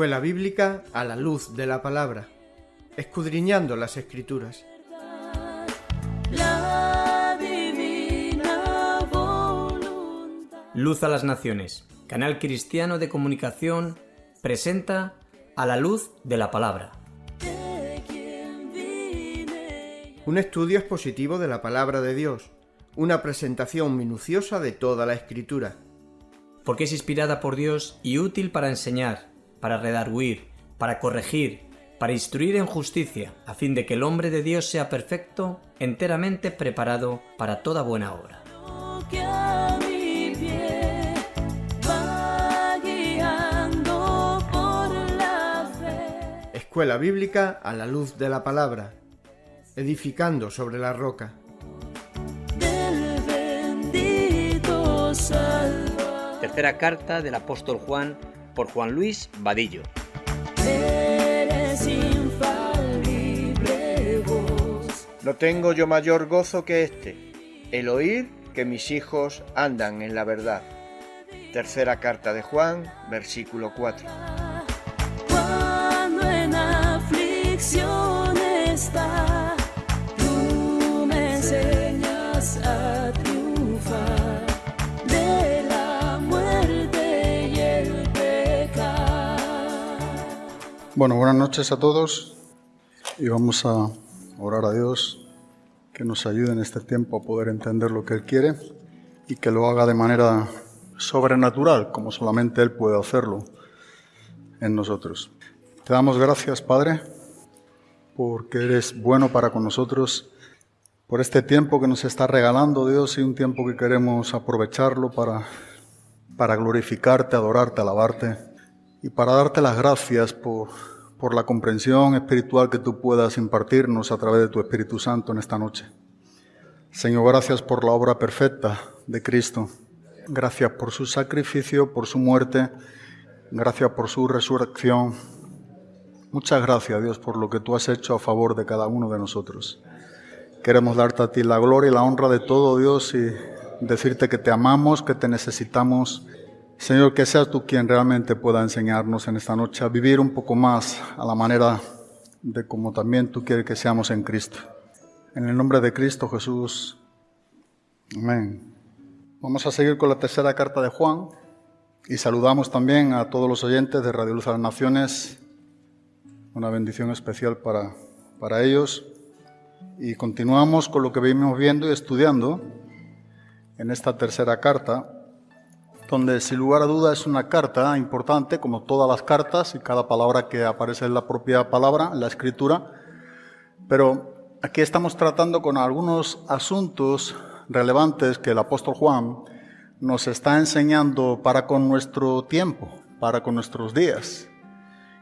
Escuela Bíblica a la luz de la palabra, escudriñando las escrituras. Luz a las Naciones, canal cristiano de comunicación, presenta a la luz de la palabra. Un estudio expositivo de la palabra de Dios, una presentación minuciosa de toda la escritura. Porque es inspirada por Dios y útil para enseñar, para redarguir, para corregir, para instruir en justicia, a fin de que el hombre de Dios sea perfecto, enteramente preparado para toda buena obra. Escuela Bíblica a la luz de la palabra, edificando sobre la roca. del bendito Salvador. Tercera carta del apóstol Juan por Juan Luis Vadillo. No tengo yo mayor gozo que este, el oír que mis hijos andan en la verdad. Tercera carta de Juan, versículo 4. Cuando en aflicción Bueno, buenas noches a todos y vamos a orar a Dios que nos ayude en este tiempo a poder entender lo que Él quiere y que lo haga de manera sobrenatural, como solamente Él puede hacerlo en nosotros. Te damos gracias, Padre, porque eres bueno para con nosotros, por este tiempo que nos está regalando Dios y un tiempo que queremos aprovecharlo para, para glorificarte, adorarte, alabarte y para darte las gracias por, por la comprensión espiritual que tú puedas impartirnos a través de tu Espíritu Santo en esta noche. Señor, gracias por la obra perfecta de Cristo. Gracias por su sacrificio, por su muerte. Gracias por su resurrección. Muchas gracias, Dios, por lo que tú has hecho a favor de cada uno de nosotros. Queremos darte a ti la gloria y la honra de todo, Dios, y decirte que te amamos, que te necesitamos. Señor, que seas tú quien realmente pueda enseñarnos en esta noche a vivir un poco más a la manera de como también tú quieres que seamos en Cristo. En el nombre de Cristo Jesús. Amén. Vamos a seguir con la tercera carta de Juan y saludamos también a todos los oyentes de Radio Luz a las Naciones. Una bendición especial para, para ellos. Y continuamos con lo que venimos viendo y estudiando en esta tercera carta, donde sin lugar a duda es una carta importante, como todas las cartas y cada palabra que aparece en la propia palabra, en la escritura, pero aquí estamos tratando con algunos asuntos relevantes que el apóstol Juan nos está enseñando para con nuestro tiempo, para con nuestros días.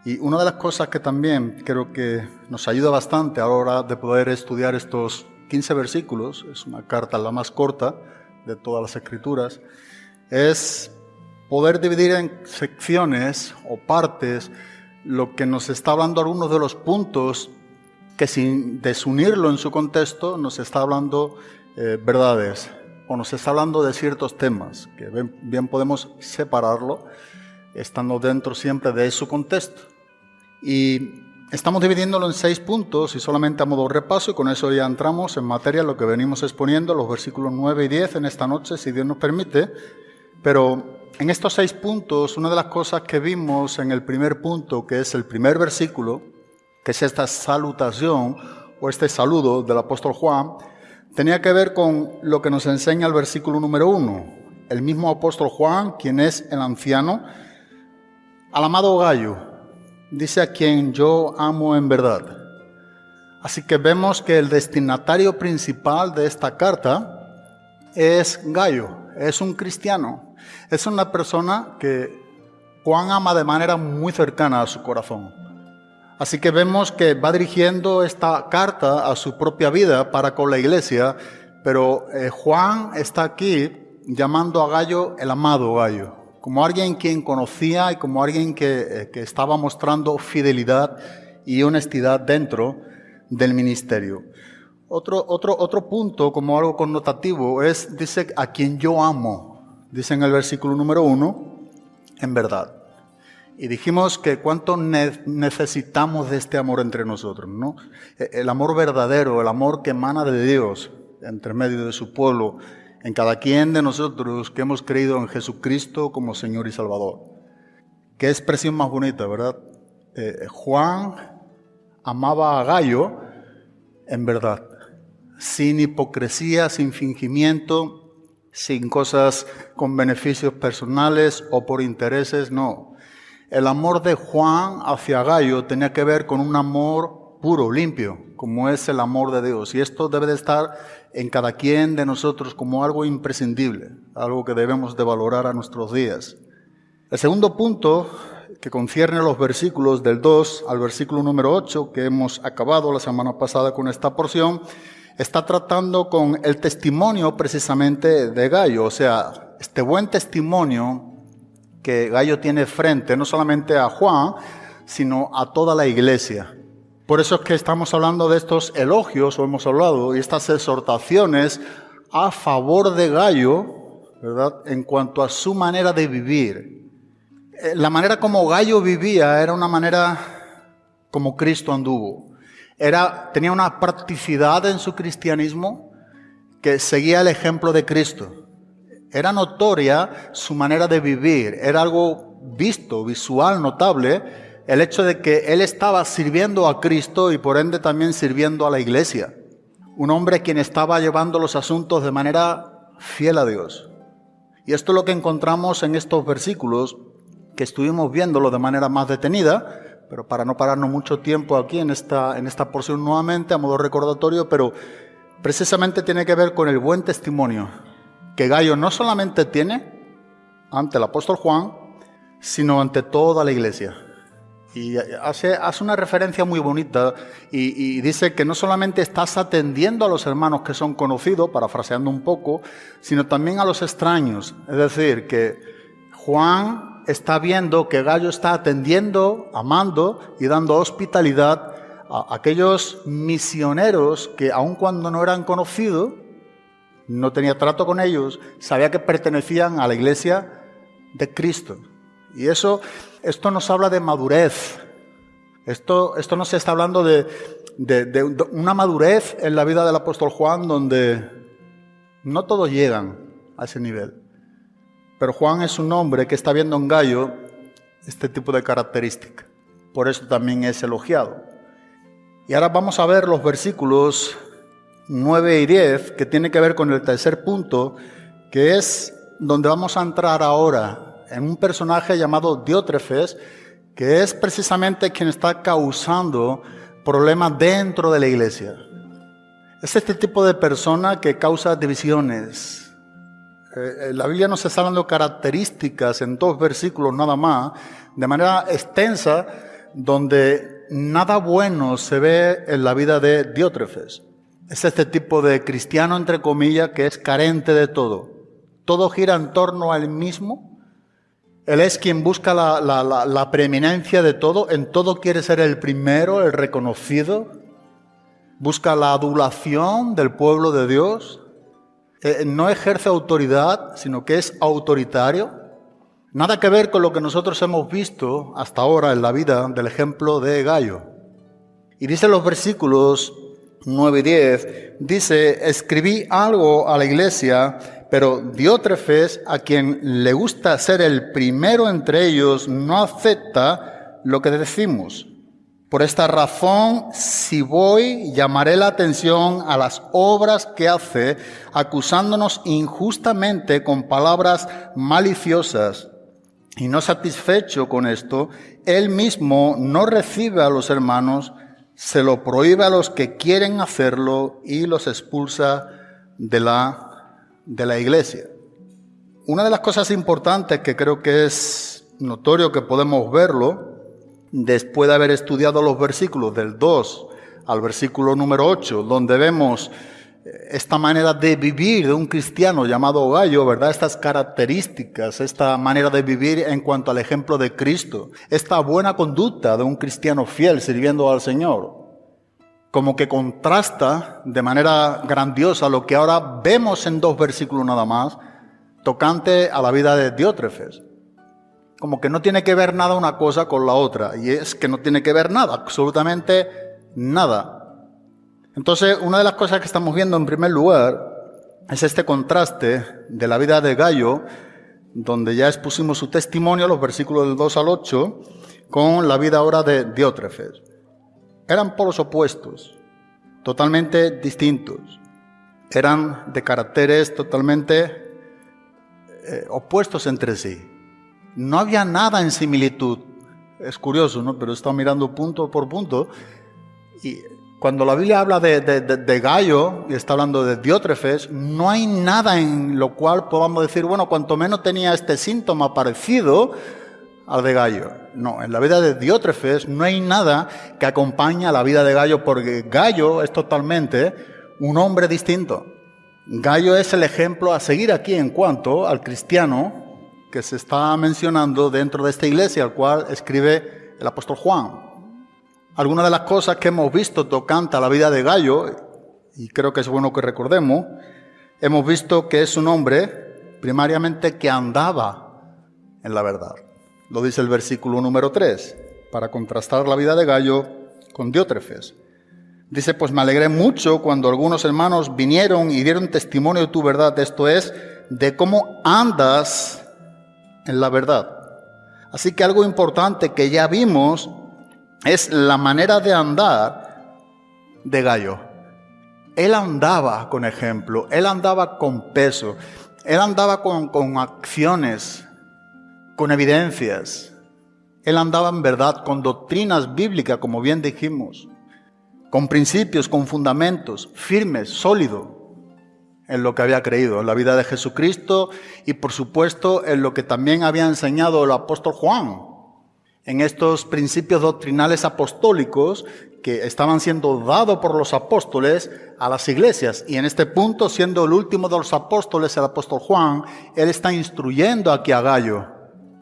Y una de las cosas que también creo que nos ayuda bastante a la hora de poder estudiar estos 15 versículos, es una carta la más corta de todas las escrituras, es poder dividir en secciones o partes lo que nos está hablando algunos de los puntos que sin desunirlo en su contexto nos está hablando eh, verdades o nos está hablando de ciertos temas que bien, podemos separarlo estando dentro siempre de su contexto. Y estamos dividiéndolo en seis puntos y solamente a modo de repaso y con eso ya entramos en materia lo que venimos exponiendo, los versículos 9 y 10 en esta noche, si Dios nos permite. Pero en estos seis puntos, una de las cosas que vimos en el primer punto, que es el primer versículo, que es esta salutación o este saludo del apóstol Juan, tenía que ver con lo que nos enseña el versículo número uno. El mismo apóstol Juan, quien es el anciano, al amado Gallo, dice a quien yo amo en verdad. Así que vemos que el destinatario principal de esta carta es Gallo, es un cristiano, es una persona que Juan ama de manera muy cercana a su corazón. Así que vemos que va dirigiendo esta carta a su propia vida para con la iglesia, pero eh, Juan está aquí llamando a Gallo el amado Gallo, como alguien quien conocía y como alguien que, eh, que estaba mostrando fidelidad y honestidad dentro del ministerio. Otro, otro, otro punto, como algo connotativo, es, dice, a quien yo amo, dice en el versículo número uno, en verdad. Y dijimos que cuánto ne- necesitamos de este amor entre nosotros, ¿no? E- El amor verdadero, el amor que emana de Dios entre medio de su pueblo, en cada quien de nosotros que hemos creído en Jesucristo como Señor y Salvador. Qué expresión más bonita, ¿verdad? Eh, Juan amaba a Gallo en verdad, sin hipocresía, sin fingimiento, sin cosas con beneficios personales o por intereses, no. El amor de Juan hacia Gallo tenía que ver con un amor puro, limpio, como es el amor de Dios. Y esto debe de estar en cada quien de nosotros como algo imprescindible, algo que debemos de valorar a nuestros días. El segundo punto que concierne los versículos del 2 al versículo número 8, que hemos acabado la semana pasada con esta porción, está tratando con el testimonio precisamente de Gallo, o sea, este buen testimonio que Gallo tiene frente no solamente a Juan, sino a toda la iglesia. Por eso es que estamos hablando de estos elogios, o hemos hablado, y estas exhortaciones a favor de Gallo, ¿verdad? En cuanto a su manera de vivir. Eh, La manera como Gallo vivía era una manera como Cristo anduvo. Era, tenía una practicidad en su cristianismo que seguía el ejemplo de Cristo. Era notoria su manera de vivir, era algo visto, visual, notable, el hecho de que él estaba sirviendo a Cristo y por ende también sirviendo a la iglesia. Un hombre quien estaba llevando los asuntos de manera fiel a Dios. Y esto es lo que encontramos en estos versículos que estuvimos viéndolo de manera más detenida, pero para no pararnos mucho tiempo aquí en esta, en esta porción nuevamente, a modo recordatorio, pero precisamente tiene que ver con el buen testimonio que Gallo no solamente tiene ante el apóstol Juan, sino ante toda la iglesia. Y hace, hace una referencia muy bonita y, y dice que no solamente estás atendiendo a los hermanos que son conocidos, parafraseando un poco, sino también a los extraños. Es decir, que Juan está viendo que Gallo está atendiendo, amando y dando hospitalidad a aquellos misioneros que aun cuando no eran conocidos, no tenía trato con ellos, sabía que pertenecían a la iglesia de Cristo. Y eso, esto nos habla de madurez. Esto, esto no se está hablando de, de una madurez en la vida del apóstol Juan donde no todos llegan a ese nivel. Pero Juan es un hombre que está viendo en Gallo este tipo de característica. Por eso también es elogiado. Y ahora vamos a ver los versículos 9 y 10, que tiene que ver con el tercer punto, que es donde vamos a entrar ahora, en un personaje llamado Diótrefes, que es precisamente quien está causando problemas dentro de la iglesia. Es este tipo de persona que causa divisiones. Eh, la Biblia nos está dando características en dos versículos nada más, de manera extensa, donde nada bueno se ve en la vida de Diótrefes. Es este tipo de cristiano, entre comillas, que es carente de todo. Todo gira en torno a él mismo. Él es quien busca la preeminencia de todo. En todo quiere ser el primero, el reconocido. Busca la adulación del pueblo de Dios. Eh, no ejerce autoridad, sino que es autoritario. Nada que ver con lo que nosotros hemos visto hasta ahora en la vida del ejemplo de Gallo. Y dice los versículos 9 y 10, dice, escribí algo a la iglesia, pero Diótrefes, a quien le gusta ser el primero entre ellos, no acepta lo que decimos. Por esta razón, si voy, llamaré la atención a las obras que hace, acusándonos injustamente con palabras maliciosas. Y no satisfecho con esto, él mismo no recibe a los hermanos, se lo prohíbe a los que quieren hacerlo y los expulsa de la, de la iglesia. Una de las cosas importantes que creo que es notorio que podemos verlo, después de haber estudiado los versículos del 2 al versículo número 8, donde vemos esta manera de vivir de un cristiano llamado Gallo, ¿verdad? Estas características, esta manera de vivir en cuanto al ejemplo de Cristo, esta buena conducta de un cristiano fiel sirviendo al Señor, como que contrasta de manera grandiosa lo que ahora vemos en dos versículos nada más, tocante a la vida de Diótrefes. Como que no tiene que ver nada una cosa con la otra. Y es que no tiene que ver nada, absolutamente nada. Entonces, una de las cosas que estamos viendo en primer lugar es este contraste de la vida de Gallo, donde ya expusimos su testimonio, los versículos del 2 al 8, con la vida ahora de Diótrefes. Eran polos opuestos, totalmente distintos. Eran de caracteres totalmente eh, opuestos entre sí. No había nada en similitud. Es curioso, ¿no? Pero estado mirando punto por punto y cuando la Biblia habla de, de, Gallo y está hablando de Diótrefes, no hay nada en lo cual podamos decir, bueno, cuanto menos tenía este síntoma parecido al de Gallo. No, en la vida de Diótrefes no hay nada que acompañe a la vida de Gallo porque Gallo es totalmente un hombre distinto. Gallo es el ejemplo a seguir aquí en cuanto al cristiano que se está mencionando dentro de esta iglesia, al cual escribe el apóstol Juan. Algunas de las cosas que hemos visto tocante a la vida de Gallo, y creo que es bueno que recordemos, hemos visto que es un hombre primariamente que andaba en la verdad. Lo dice el versículo número 3, para contrastar la vida de Gallo con Diótrefes. Dice, pues me alegré mucho cuando algunos hermanos vinieron y dieron testimonio de tu verdad, esto es, de cómo andas en la verdad. Así que algo importante que ya vimos es la manera de andar de Gallo. Él andaba con ejemplo, él andaba con peso, él andaba con, con acciones, con evidencias. Él andaba en verdad con doctrinas bíblicas, como bien dijimos, con principios, con fundamentos, firmes, sólidos en lo que había creído, en la vida de Jesucristo y por supuesto en lo que también había enseñado el apóstol Juan en estos principios doctrinales apostólicos que estaban siendo dados por los apóstoles a las iglesias. Y en este punto, siendo el último de los apóstoles, el apóstol Juan, él está instruyendo aquí a Gallo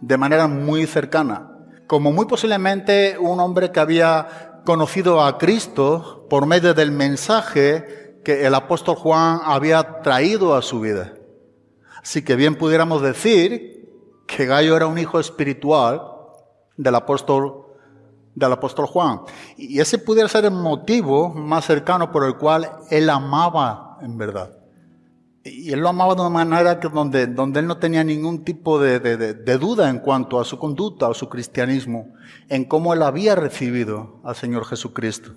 de manera muy cercana. Como muy posiblemente un hombre que había conocido a Cristo por medio del mensaje que el apóstol Juan había traído a su vida. Así que bien pudiéramos decir que Gallo era un hijo espiritual del apóstol, del apóstol Juan. Y ese pudiera ser el motivo más cercano por el cual él amaba en verdad. Y él lo amaba de una manera que donde, donde él no tenía ningún tipo de, de, de, duda en cuanto a su conducta o su cristianismo, en cómo él había recibido al Señor Jesucristo.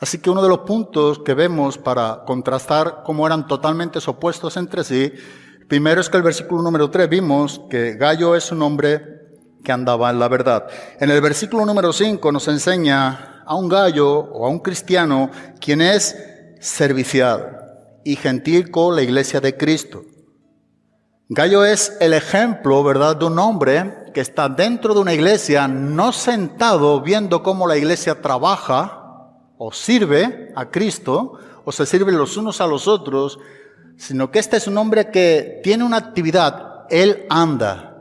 Así que uno de los puntos que vemos para contrastar cómo eran totalmente opuestos entre sí, primero es que el versículo número 3 vimos que Gallo es un hombre que andaba en la verdad. En el versículo número 5 nos enseña a un gallo o a un cristiano quien es servicial y gentil con la iglesia de Cristo. Gallo es el ejemplo, ¿verdad?, de un hombre que está dentro de una iglesia, no sentado viendo cómo la iglesia trabaja o sirve a Cristo, o se sirven los unos a los otros, sino que este es un hombre que tiene una actividad, él anda,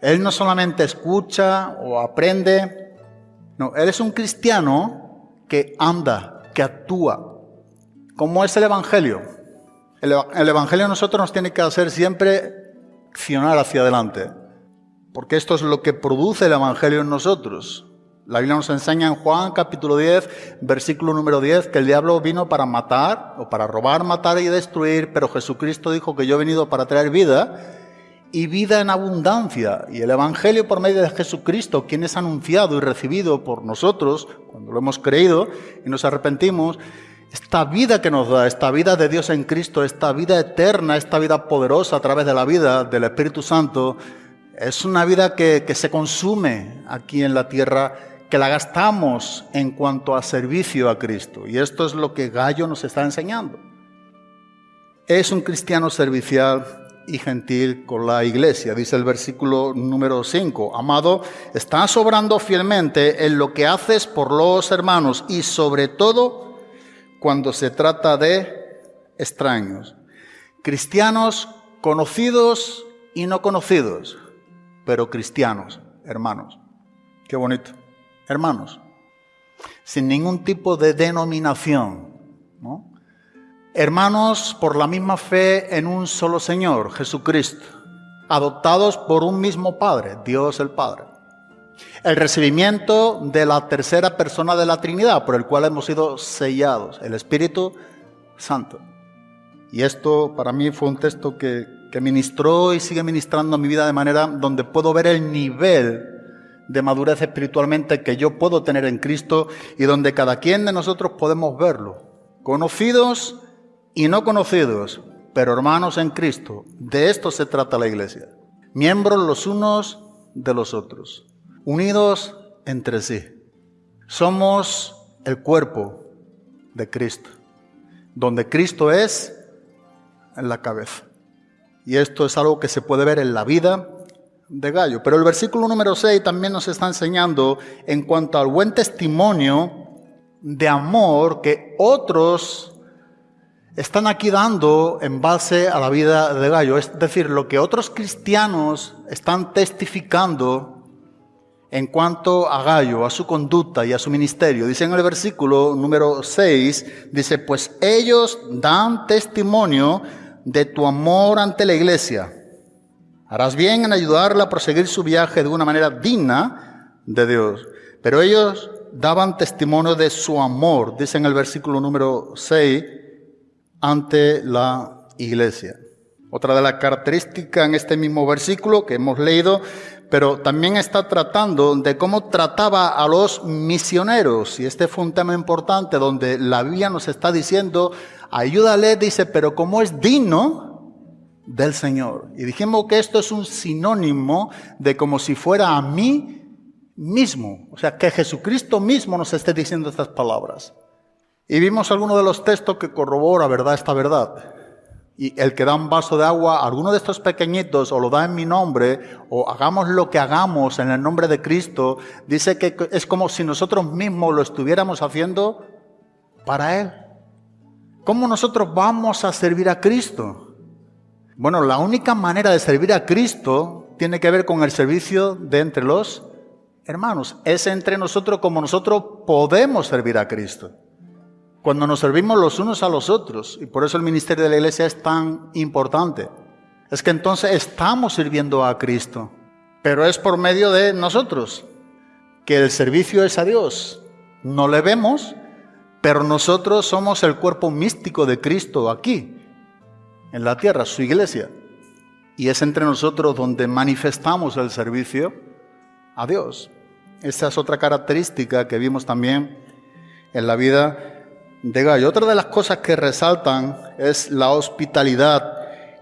él no solamente escucha o aprende, no, Él es un cristiano que anda, que actúa. ¿Cómo es el Evangelio? El, el Evangelio a nosotros nos tiene que hacer siempre accionar hacia adelante, porque esto es lo que produce el Evangelio en nosotros. La Biblia nos enseña en Juan capítulo 10, versículo número 10, que el diablo vino para matar o para robar, matar y destruir, pero Jesucristo dijo que yo he venido para traer vida y vida en abundancia. Y el Evangelio por medio de Jesucristo, quien es anunciado y recibido por nosotros, cuando lo hemos creído y nos arrepentimos, esta vida que nos da, esta vida de Dios en Cristo, esta vida eterna, esta vida poderosa a través de la vida del Espíritu Santo, es una vida que, que se consume aquí en la tierra, que la gastamos en cuanto a servicio a Cristo. Y esto es lo que Gallo nos está enseñando. Es un cristiano servicial y gentil con la iglesia. Dice el versículo número 5. Amado, estás obrando fielmente en lo que haces por los hermanos y sobre todo cuando se trata de extraños. Cristianos conocidos y no conocidos, pero cristianos, hermanos. Qué bonito. Hermanos. Sin ningún tipo de denominación. ¿no? hermanos por la misma fe en un solo Señor, Jesucristo. adoptados por un mismo Padre, Dios el Padre. El recibimiento de la tercera persona de la Trinidad, por el cual hemos sido sellados, el Espíritu Santo. Y esto para mí fue un texto que, que ministró y sigue ministrando mi vida de manera donde puedo ver el nivel de madurez espiritualmente que yo puedo tener en Cristo y donde cada quien de nosotros podemos verlo. Conocidos y no conocidos, pero hermanos en Cristo. De esto se trata la iglesia. Miembros los unos de los otros, unidos entre sí. Somos el cuerpo de Cristo, donde Cristo es en la cabeza. Y esto es algo que se puede ver en la vida de Gallo. Pero el versículo número 6 también nos está enseñando en cuanto al buen testimonio de amor que otros están aquí dando en base a la vida de Gallo. Es decir, lo que otros cristianos están testificando en cuanto a Gallo, a su conducta y a su ministerio. Dice en el versículo número 6, dice, pues ellos dan testimonio de tu amor ante la iglesia. Harás bien en ayudarla a proseguir su viaje de una manera digna de Dios. Pero ellos daban testimonio de su amor, dice en el versículo número 6, ante la iglesia. Otra de las características en este mismo versículo que hemos leído, pero también está tratando de cómo trataba a los misioneros. Y este fue un tema importante donde la Biblia nos está diciendo, ayúdale, dice, pero como es digno del Señor. Y dijimos que esto es un sinónimo de como si fuera a mí mismo. O sea, que Jesucristo mismo nos esté diciendo estas palabras. Y vimos algunos de los textos que corrobora, ¿verdad?, esta verdad. Y el que da un vaso de agua alguno de estos pequeñitos o lo da en mi nombre o hagamos lo que hagamos en el nombre de Cristo, dice que es como si nosotros mismos lo estuviéramos haciendo para Él. ¿Cómo nosotros vamos a servir a Cristo? Bueno, la única manera de servir a Cristo tiene que ver con el servicio de entre los hermanos. Es entre nosotros como nosotros podemos servir a Cristo cuando nos servimos los unos a los otros, y por eso el ministerio de la iglesia es tan importante, es que entonces estamos sirviendo a Cristo, pero es por medio de nosotros, que el servicio es a Dios. No le vemos, pero nosotros somos el cuerpo místico de Cristo aquí, en la tierra, su iglesia. Y es entre nosotros donde manifestamos el servicio a Dios. Esa es otra característica que vimos también en la vida de Gallo. Otra de las cosas que resaltan es la hospitalidad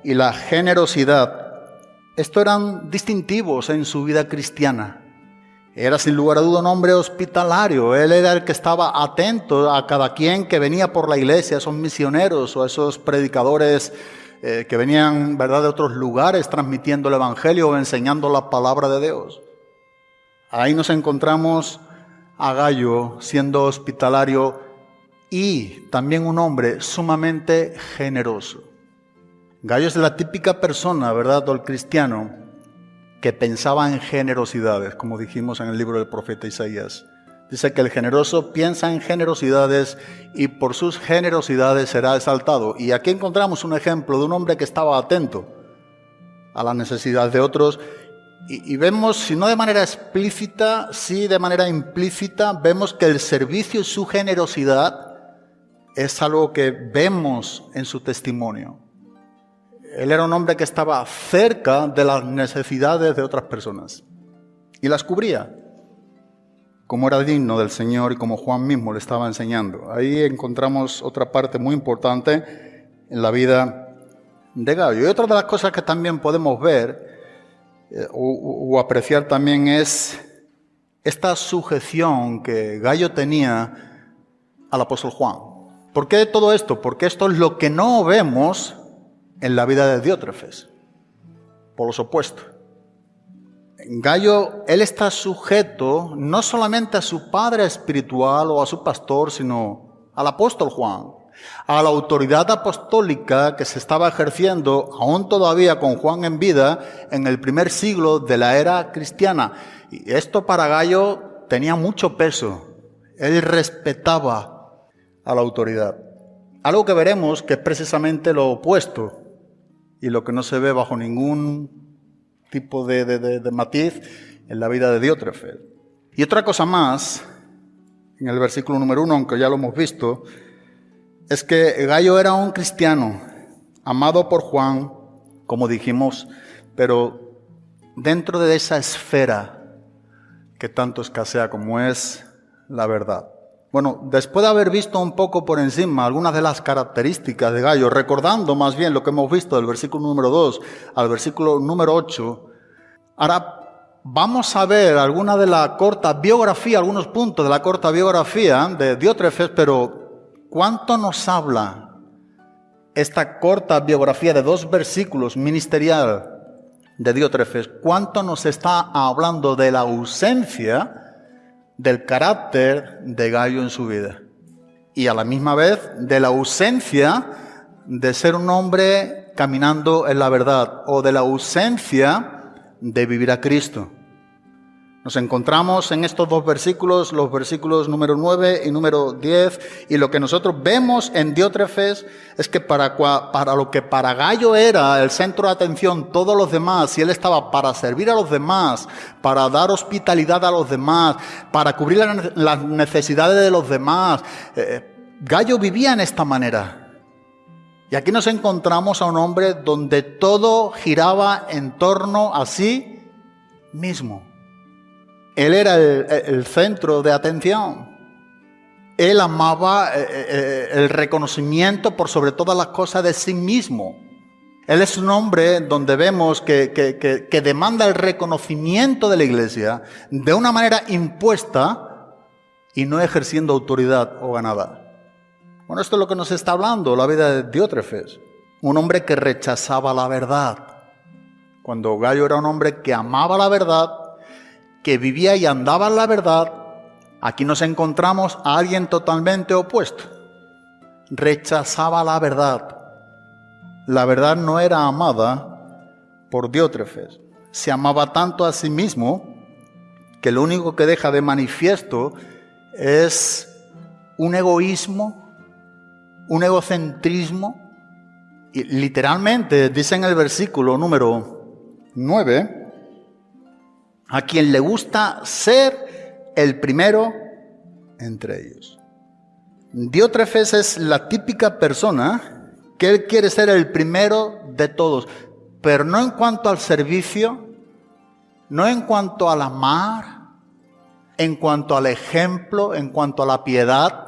y la generosidad. Estos eran distintivos en su vida cristiana. Era sin lugar a duda un hombre hospitalario. Él era el que estaba atento a cada quien que venía por la iglesia, esos misioneros o esos predicadores eh, que venían ¿verdad? de otros lugares transmitiendo el Evangelio o enseñando la palabra de Dios. Ahí nos encontramos a Gallo siendo hospitalario y también un hombre sumamente generoso. Gallo es la típica persona, ¿verdad?, o el cristiano que pensaba en generosidades, como dijimos en el libro del profeta Isaías. Dice que el generoso piensa en generosidades y por sus generosidades será exaltado. Y aquí encontramos un ejemplo de un hombre que estaba atento a las necesidades de otros y, y, vemos, si no de manera explícita, sí de manera implícita, vemos que el servicio y su generosidad es algo que vemos en su testimonio. Él era un hombre que estaba cerca de las necesidades de otras personas y las cubría, como era digno del Señor y como Juan mismo le estaba enseñando. Ahí encontramos otra parte muy importante en la vida de Gallo. Y otra de las cosas que también podemos ver eh, o, o apreciar también es esta sujeción que Gallo tenía al apóstol Juan. ¿Por qué todo esto? Porque esto es lo que no vemos en la vida de Diótrefes. Por los opuestos. Gallo, él está sujeto no solamente a su padre espiritual o a su pastor, sino al apóstol Juan, a la autoridad apostólica que se estaba ejerciendo aún todavía con Juan en vida en el primer siglo de la era cristiana. Y esto para Gallo tenía mucho peso. Él respetaba a la autoridad. Algo que veremos que es precisamente lo opuesto y lo que no se ve bajo ningún tipo de, de- de- matiz en la vida de Diótrefes. Y otra cosa más, en el versículo número uno, aunque ya lo hemos visto, es que Gallo era un cristiano, amado por Juan, como dijimos, pero dentro de esa esfera que tanto escasea como es la verdad. Bueno, después de haber visto un poco por encima algunas de las características de Gallo, recordando más bien lo que hemos visto del versículo número 2 al versículo número 8, ahora vamos a ver alguna de la corta biografía, algunos puntos de la corta biografía de Diótrefes, pero ¿cuánto nos habla esta corta biografía de dos versículos ministerial de Diótrefes? ¿Cuánto nos está hablando de la ausencia del carácter de Gallo en su vida? Y a la misma vez de la ausencia de ser un hombre caminando en la verdad o de la ausencia de vivir a Cristo. Nos encontramos en estos dos versículos, los versículos número 9 y número 10, y lo que nosotros vemos en Diótrefes es que para, lo que para Gallo era el centro de atención, todos los demás, y él estaba para servir a los demás, para dar hospitalidad a los demás, para cubrir las necesidades de los demás, eh, Gallo vivía en esta manera. Y aquí nos encontramos a un hombre donde todo giraba en torno a sí mismo. Él era el, centro de atención. Él amaba eh, eh, el reconocimiento por sobre todas las cosas de sí mismo. Él es un hombre donde vemos que, que- que- que demanda el reconocimiento de la iglesia de una manera impuesta y no ejerciendo autoridad o ganada. Bueno, esto es lo que nos está hablando la vida de Diótrefes. Un hombre que rechazaba la verdad. Cuando Gallo era un hombre que amaba la verdad, que vivía y andaba en la verdad, aquí nos encontramos a alguien totalmente opuesto. Rechazaba la verdad. La verdad no era amada por Diótrefes. Se amaba tanto a sí mismo que lo único que deja de manifiesto es un egoísmo, un egocentrismo. Y literalmente dice en el versículo número 9, a quien le gusta ser el primero entre ellos. Diótrefes es la típica persona que él quiere ser el primero de todos, pero no en cuanto al servicio, no en cuanto al amar, en cuanto al ejemplo, en cuanto a la piedad.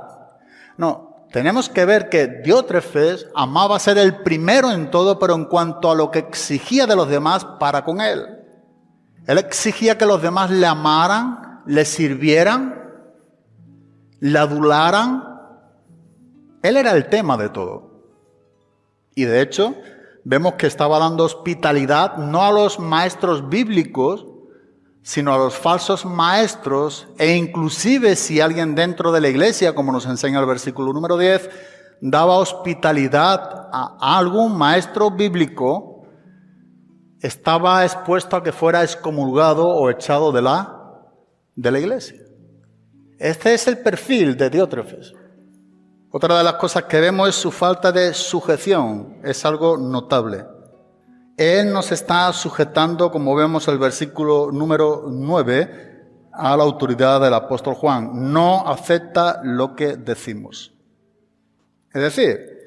No, tenemos que ver que Diótrefes amaba ser el primero en todo, pero en cuanto a lo que exigía de los demás para con él. Él exigía que los demás le amaran, le sirvieran, le adularan. Él era el tema de todo. Y de hecho, vemos que estaba dando hospitalidad no a los maestros bíblicos, sino a los falsos maestros e inclusive si alguien dentro de la iglesia, como nos enseña el versículo número 10, daba hospitalidad a algún maestro bíblico, estaba expuesto a que fuera excomulgado o echado de la, de la iglesia. Este es el perfil de Diótrefes. Otra de las cosas que vemos es su falta de sujeción, es algo notable. Él nos está sujetando, como vemos el versículo número 9, a la autoridad del apóstol Juan. No acepta lo que decimos. Es decir,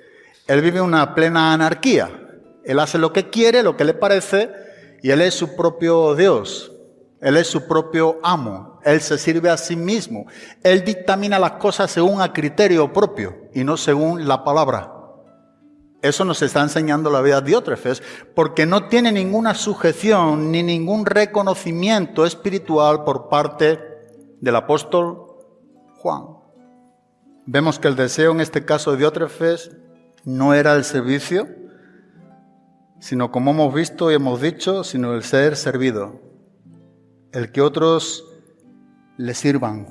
él vive una plena anarquía. Él hace lo que quiere, lo que le parece, y él es su propio Dios. Él es su propio amo. Él se sirve a sí mismo. Él dictamina las cosas según a criterio propio y no según la palabra. Eso nos está enseñando la vida de Diótrefes, porque no tiene ninguna sujeción ni ningún reconocimiento espiritual por parte del apóstol Juan. Vemos que el deseo en este caso de Diótrefes no era el servicio, sino como hemos visto y hemos dicho, sino el ser servido, el que otros le sirvan.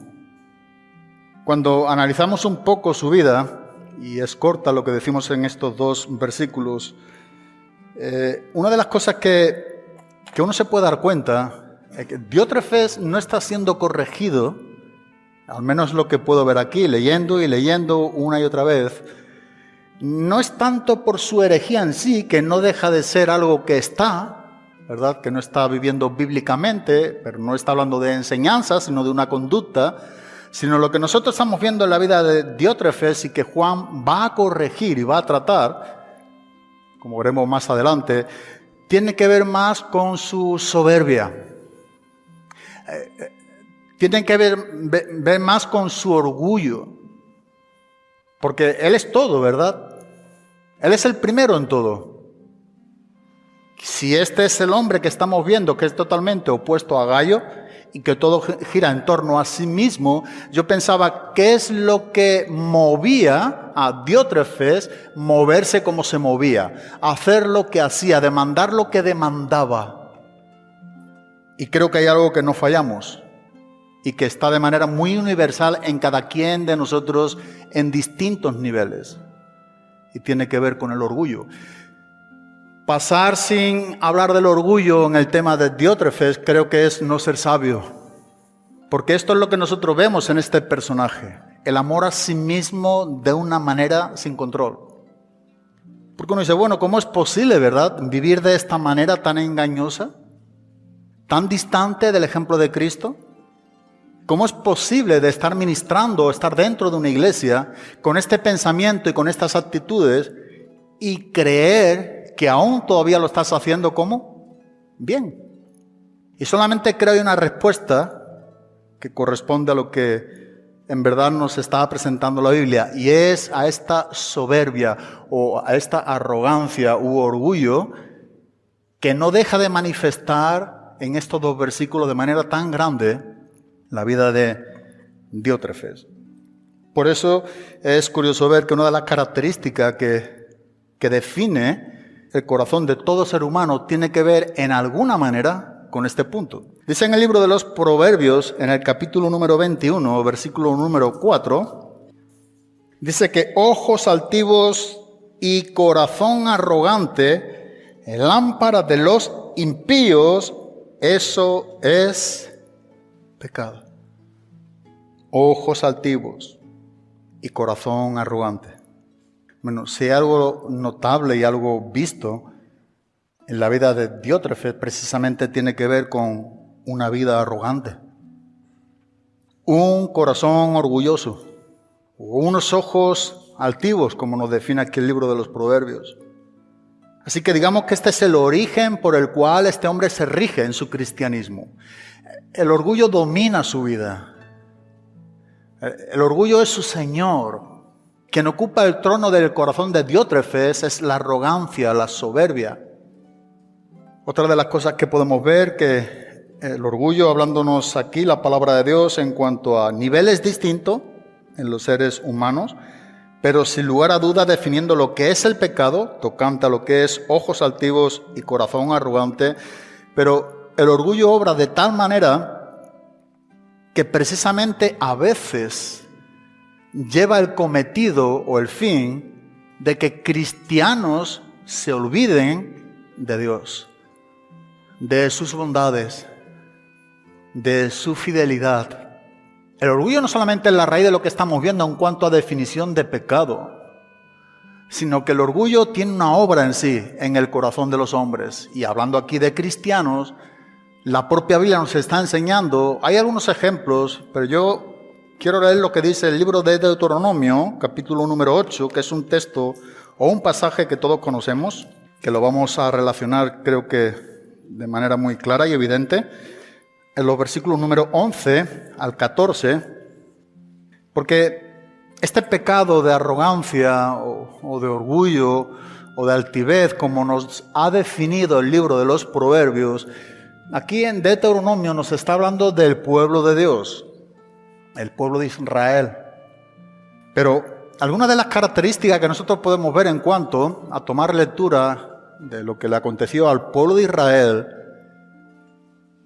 Cuando analizamos un poco su vida, y es corta lo que decimos en estos dos versículos, eh, una de las cosas que, que uno se puede dar cuenta es que Diótrefes no está siendo corregido, al menos lo que puedo ver aquí, leyendo y leyendo una y otra vez, no es tanto por su herejía en sí, que no deja de ser algo que está, ¿verdad? Que no está viviendo bíblicamente, pero no está hablando de enseñanza, sino de una conducta, sino lo que nosotros estamos viendo en la vida de Diótrefes y que Juan va a corregir y va a tratar, como veremos más adelante, tiene que ver más con su soberbia. Eh, eh, tiene que ver, ver más con su orgullo. Porque Él es todo, ¿verdad? Él es el primero en todo. Si este es el hombre que estamos viendo, que es totalmente opuesto a Gallo y que todo gira en torno a sí mismo, yo pensaba, ¿qué es lo que movía a Diótrefes moverse como se movía? Hacer lo que hacía, demandar lo que demandaba. Y creo que hay algo que no fallamos y que está de manera muy universal en cada quien de nosotros en distintos niveles. Y tiene que ver con el orgullo. Pasar sin hablar del orgullo en el tema de Diótrefes creo que es no ser sabio. Porque esto es lo que nosotros vemos en este personaje. El amor a sí mismo de una manera sin control. Porque uno dice, bueno, ¿cómo es posible, verdad, vivir de esta manera tan engañosa? ¿Tan distante del ejemplo de Cristo? ¿Cómo es posible de estar ministrando o estar dentro de una iglesia con este pensamiento y con estas actitudes y creer que aún todavía lo estás haciendo como bien. Y solamente creo hay una respuesta que corresponde a lo que en verdad nos está presentando la Biblia, y es a esta soberbia o a esta arrogancia u orgullo que no deja de manifestar en estos dos versículos de manera tan grande la vida de Diótrefes. Por eso es curioso ver que una de las características que, que define el corazón de todo ser humano tiene que ver en alguna manera con este punto. Dice en el libro de los Proverbios, en el capítulo número 21, versículo número 4, dice que ojos altivos y corazón arrogante, lámpara de los impíos, eso es pecado. Ojos altivos y corazón arrogante. Bueno, si hay algo notable y algo visto en la vida de Diótrefes, precisamente tiene que ver con una vida arrogante, un corazón orgulloso, unos ojos altivos, como nos define aquí el libro de los Proverbios. Así que digamos que este es el origen por el cual este hombre se rige en su cristianismo. El orgullo domina su vida. El orgullo es su Señor. Quien ocupa el trono del corazón de Diótrefes es la arrogancia, la soberbia. Otra de las cosas que podemos ver que el orgullo, hablándonos aquí la palabra de Dios en cuanto a niveles distintos en los seres humanos, pero sin lugar a duda definiendo lo que es el pecado, tocante a lo que es ojos altivos y corazón arrogante, pero el orgullo obra de tal manera que precisamente a veces lleva el cometido o el fin de que cristianos se olviden de Dios, de sus bondades, de su fidelidad. El orgullo no solamente es la raíz de lo que estamos viendo en cuanto a definición de pecado, sino que el orgullo tiene una obra en sí, en el corazón de los hombres. Y hablando aquí de cristianos, la propia Biblia nos está enseñando, hay algunos ejemplos, pero yo Quiero leer lo que dice el libro de Deuteronomio, capítulo número 8, que es un texto o un pasaje que todos conocemos, que lo vamos a relacionar creo que de manera muy clara y evidente, en los versículos número 11 al 14, porque este pecado de arrogancia o, o de orgullo o de altivez, como nos ha definido el libro de los Proverbios, aquí en Deuteronomio nos está hablando del pueblo de Dios el pueblo de Israel. Pero algunas de las características que nosotros podemos ver en cuanto a tomar lectura de lo que le aconteció al pueblo de Israel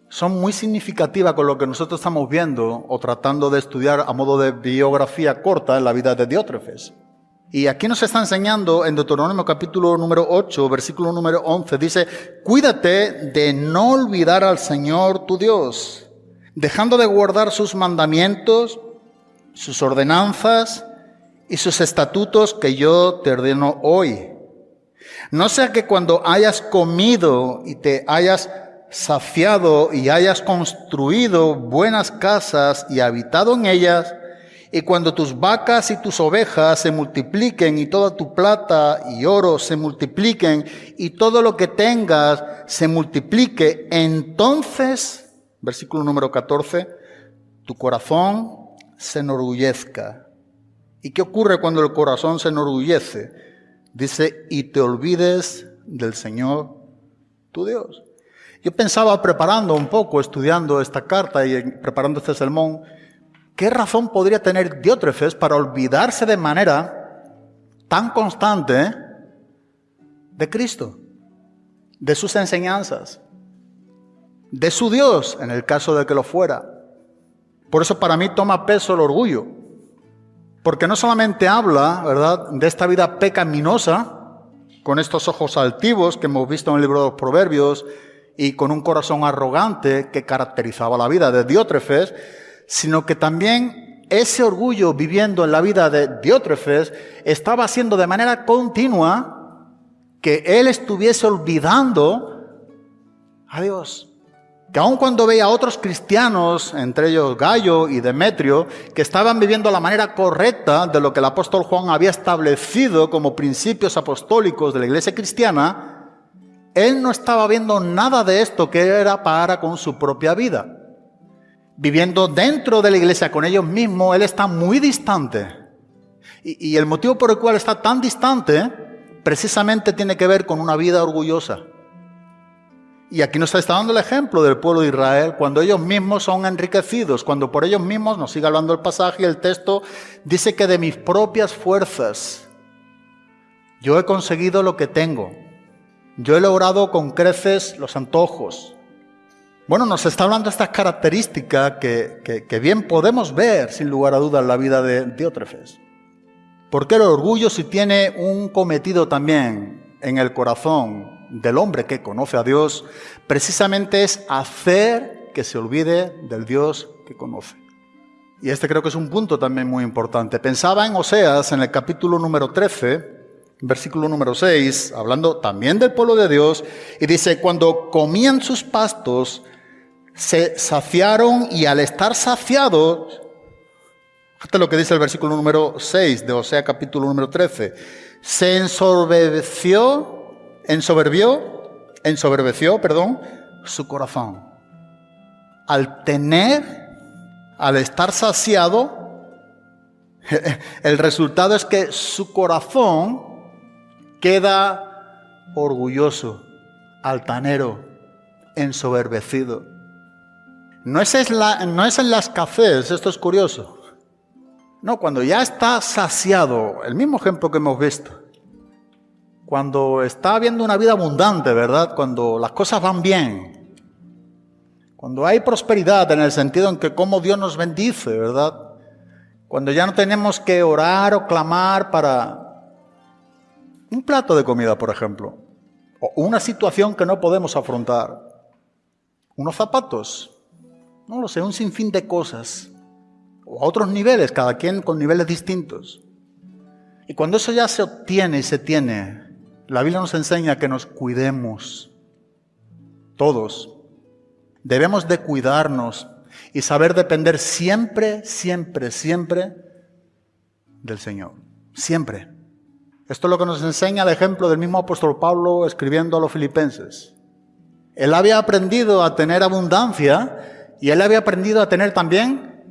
son muy significativas con lo que nosotros estamos viendo o tratando de estudiar a modo de biografía corta en la vida de Diótrefes. Y aquí nos está enseñando en Deuteronomio capítulo número 8, versículo número 11, dice, cuídate de no olvidar al Señor tu Dios dejando de guardar sus mandamientos, sus ordenanzas y sus estatutos que yo te ordeno hoy. No sea que cuando hayas comido y te hayas saciado y hayas construido buenas casas y habitado en ellas, y cuando tus vacas y tus ovejas se multipliquen y toda tu plata y oro se multipliquen y todo lo que tengas se multiplique, entonces, versículo número 14, tu corazón se enorgullezca. ¿Y qué ocurre cuando el corazón se enorgullece? Dice, y te olvides del Señor tu Dios. Yo pensaba preparando un poco, estudiando esta carta y preparando este sermón, ¿qué razón podría tener Diótrefes para olvidarse de manera tan constante de Cristo, de sus enseñanzas, de su Dios, en el caso de que lo fuera? Por eso para mí toma peso el orgullo, porque no solamente habla, ¿verdad?, de esta vida pecaminosa, con estos ojos altivos que hemos visto en el libro de los Proverbios, y con un corazón arrogante que caracterizaba la vida de Diótrefes, sino que también ese orgullo viviendo en la vida de Diótrefes estaba haciendo de manera continua que él estuviese olvidando a Dios. Que aun cuando veía a otros cristianos, entre ellos Gallo y Demetrio, que estaban viviendo la manera correcta de lo que el apóstol Juan había establecido como principios apostólicos de la iglesia cristiana, él no estaba viendo nada de esto que era para con su propia vida viviendo dentro de la iglesia con ellos mismos, él está muy distante. Y, el motivo por el cual está tan distante precisamente tiene que ver con una vida orgullosa. Y aquí nos está dando el ejemplo del pueblo de Israel, cuando ellos mismos son enriquecidos, cuando por ellos mismos, nos sigue hablando el pasaje el texto, dice que de mis propias fuerzas yo he conseguido lo que tengo. Yo he logrado con creces los antojos. Bueno, nos está hablando de estas características que, que, bien podemos ver, sin lugar a dudas, en la vida de Diótrefes. Porque el orgullo, si tiene un cometido también en el corazón del hombre que conoce a Dios, precisamente es hacer que se olvide del Dios que conoce. Y este creo que es un punto también muy importante. Pensaba en Oseas, en el capítulo número 13, versículo número 6, hablando también del pueblo de Dios, y dice, cuando comían sus pastos, se saciaron y al estar saciados, fíjate lo que dice el versículo número 6 de Osea capítulo número 13, se ensorbeció, ensoberbió, ensoberbeció, perdón, su corazón. Al tener, al estar saciado, el resultado es que su corazón queda orgulloso, altanero, ensoberbecido. No es, en la, no las cafés, esto es curioso. No, cuando ya está saciado, el mismo ejemplo que hemos visto. Cuando está habiendo una vida abundante, ¿verdad? Cuando las cosas van bien. Cuando hay prosperidad en el sentido en que como Dios nos bendice, ¿verdad? Cuando ya no tenemos que orar o clamar para un plato de comida, por ejemplo. O una situación que no podemos afrontar. Unos zapatos no lo sé, un sinfín de cosas, o a otros niveles, cada quien con niveles distintos. Y cuando eso ya se obtiene y se tiene, la Biblia nos enseña que nos cuidemos, todos. Debemos de cuidarnos y saber depender siempre, siempre, siempre del Señor. Siempre. Esto es lo que nos enseña el ejemplo del mismo apóstol Pablo escribiendo a los filipenses. Él había aprendido a tener abundancia y él había aprendido a tener también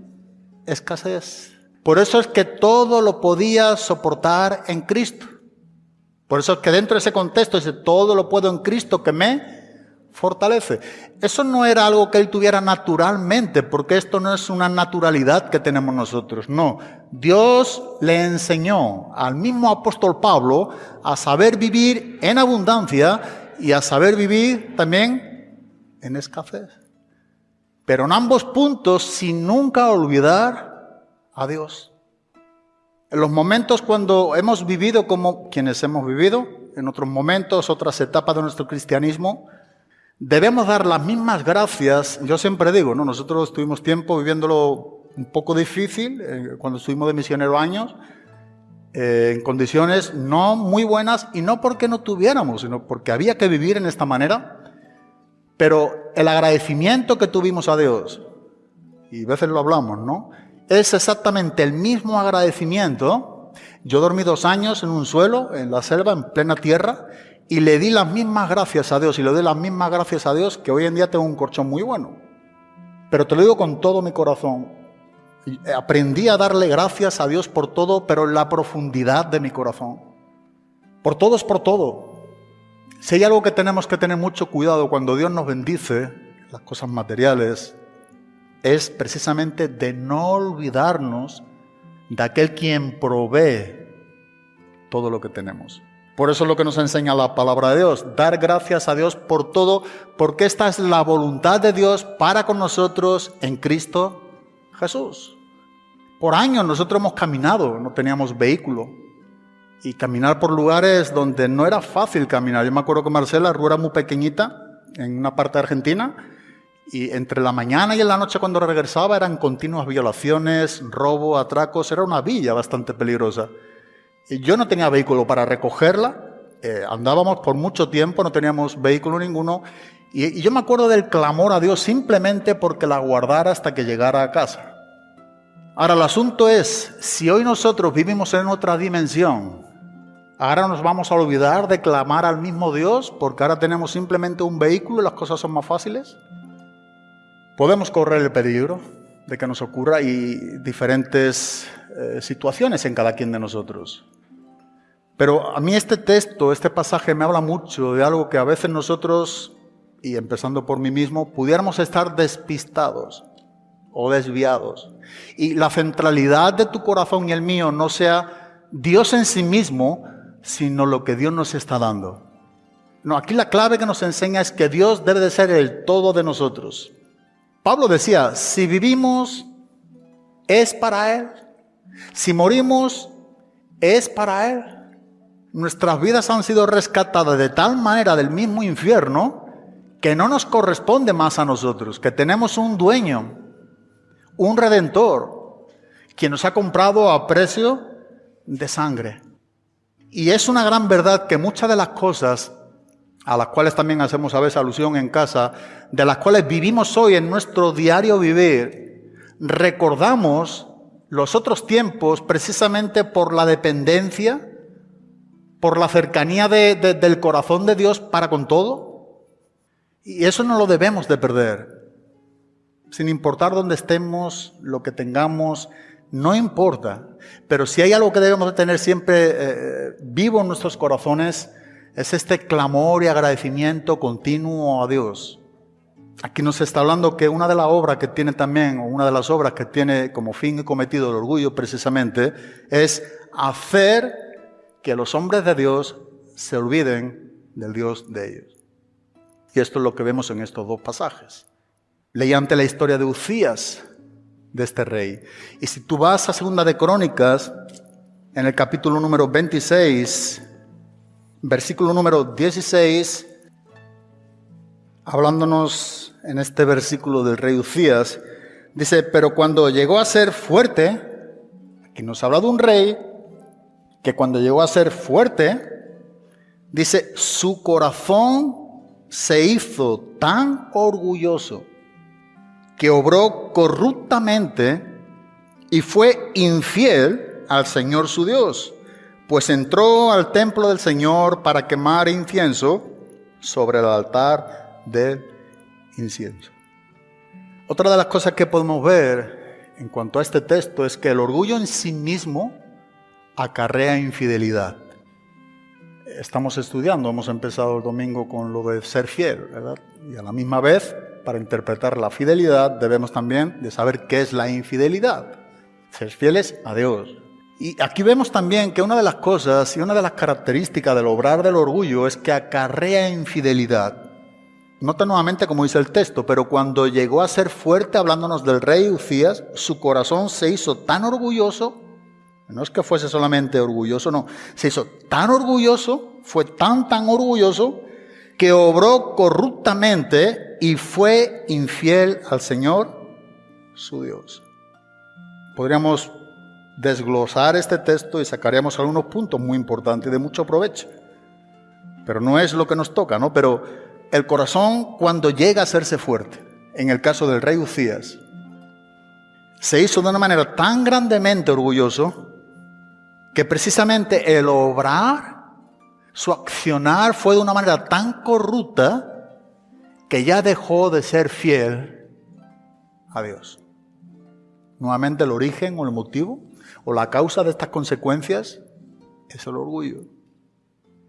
escasez. Por eso es que todo lo podía soportar en Cristo. Por eso es que dentro de ese contexto dice, todo lo puedo en Cristo que me fortalece. Eso no era algo que él tuviera naturalmente, porque esto no es una naturalidad que tenemos nosotros. No, Dios le enseñó al mismo apóstol Pablo a saber vivir en abundancia y a saber vivir también en escasez. Pero en ambos puntos sin nunca olvidar a Dios. En los momentos cuando hemos vivido como quienes hemos vivido, en otros momentos, otras etapas de nuestro cristianismo, debemos dar las mismas gracias. Yo siempre digo, ¿no? nosotros tuvimos tiempo viviéndolo un poco difícil, eh, cuando estuvimos de misionero años, eh, en condiciones no muy buenas y no porque no tuviéramos, sino porque había que vivir en esta manera. Pero el agradecimiento que tuvimos a Dios, y a veces lo hablamos, ¿no? Es exactamente el mismo agradecimiento. Yo dormí dos años en un suelo, en la selva, en plena tierra, y le di las mismas gracias a Dios, y le doy las mismas gracias a Dios que hoy en día tengo un colchón muy bueno. Pero te lo digo con todo mi corazón. Aprendí a darle gracias a Dios por todo, pero en la profundidad de mi corazón. Por todo es por todo. Si hay algo que tenemos que tener mucho cuidado cuando Dios nos bendice, las cosas materiales, es precisamente de no olvidarnos de aquel quien provee todo lo que tenemos. Por eso es lo que nos enseña la palabra de Dios, dar gracias a Dios por todo, porque esta es la voluntad de Dios para con nosotros en Cristo Jesús. Por años nosotros hemos caminado, no teníamos vehículo, y caminar por lugares donde no era fácil caminar. Yo me acuerdo que Marcela Rú era muy pequeñita, en una parte de Argentina, y entre la mañana y en la noche cuando regresaba eran continuas violaciones, robo, atracos, era una villa bastante peligrosa. Yo no tenía vehículo para recogerla, eh, andábamos por mucho tiempo, no teníamos vehículo ninguno, y, y yo me acuerdo del clamor a Dios simplemente porque la guardara hasta que llegara a casa. Ahora el asunto es, si hoy nosotros vivimos en otra dimensión, ahora nos vamos a olvidar de clamar al mismo Dios porque ahora tenemos simplemente un vehículo y las cosas son más fáciles. Podemos correr el peligro de que nos ocurra y diferentes eh, situaciones en cada quien de nosotros. Pero a mí este texto, este pasaje me habla mucho de algo que a veces nosotros, y empezando por mí mismo, pudiéramos estar despistados o desviados. Y la centralidad de tu corazón y el mío no sea Dios en sí mismo, sino lo que Dios nos está dando. No, aquí la clave que nos enseña es que Dios debe de ser el todo de nosotros. Pablo decía, si vivimos, es para Él. Si morimos, es para Él. Nuestras vidas han sido rescatadas de tal manera del mismo infierno que no nos corresponde más a nosotros, que tenemos un dueño, un redentor, quien nos ha comprado a precio de sangre. Y es una gran verdad que muchas de las cosas a las cuales también hacemos a veces alusión en casa, de las cuales vivimos hoy en nuestro diario vivir, recordamos los otros tiempos precisamente por la dependencia, por la cercanía del corazón de Dios para con todo. Y eso no lo debemos de perder. Sin importar dónde estemos, lo que tengamos, no importa. Pero si hay algo que debemos de tener siempre eh, vivo en nuestros corazones, es este clamor y agradecimiento continuo a Dios. Aquí nos está hablando que una de las obras que tiene también, o una de las obras que tiene como fin y cometido el orgullo precisamente, es hacer que los hombres de Dios se olviden del Dios de ellos. Y esto es lo que vemos en estos dos pasajes. Leí ante la historia de Ucías, de este rey. Y si tú vas a Segunda de Crónicas, en el capítulo número 26, versículo número 16, hablándonos en este versículo del rey Ucías, dice, pero cuando llegó a ser fuerte, aquí nos habla de un rey, que cuando llegó a ser fuerte, dice, su corazón se hizo tan orgulloso que obró corruptamente y fue infiel al Señor su Dios pues entró al templo del Señor para quemar incienso sobre el altar del incienso. Otra de las cosas que podemos ver en cuanto a este texto es que el orgullo en sí mismo acarrea infidelidad. Estamos estudiando, hemos empezado el domingo con lo de ser fiel, ¿verdad? Y a la misma vez, para interpretar la fidelidad, debemos también de saber qué es la infidelidad. Ser fieles a Dios, y aquí vemos también que una de las cosas y una de las características del obrar del orgullo es que acarrea infidelidad. Nota nuevamente como dice el texto, pero cuando llegó a ser fuerte hablándonos del rey Ucías, su corazón se hizo tan orgulloso, no es que fuese solamente orgulloso, no, se hizo tan orgulloso, fue tan, tan orgulloso, que obró corruptamente y fue infiel al Señor, su Dios. Podríamos desglosar este texto y sacaríamos algunos puntos muy importantes de mucho provecho. Pero no es lo que nos toca, ¿no? Pero el corazón cuando llega a hacerse fuerte, en el caso del rey Ucías, se hizo de una manera tan grandemente orgulloso que precisamente el obrar, su accionar fue de una manera tan corrupta que ya dejó de ser fiel a Dios. Nuevamente el origen o el motivo o la causa de estas consecuencias es el orgullo.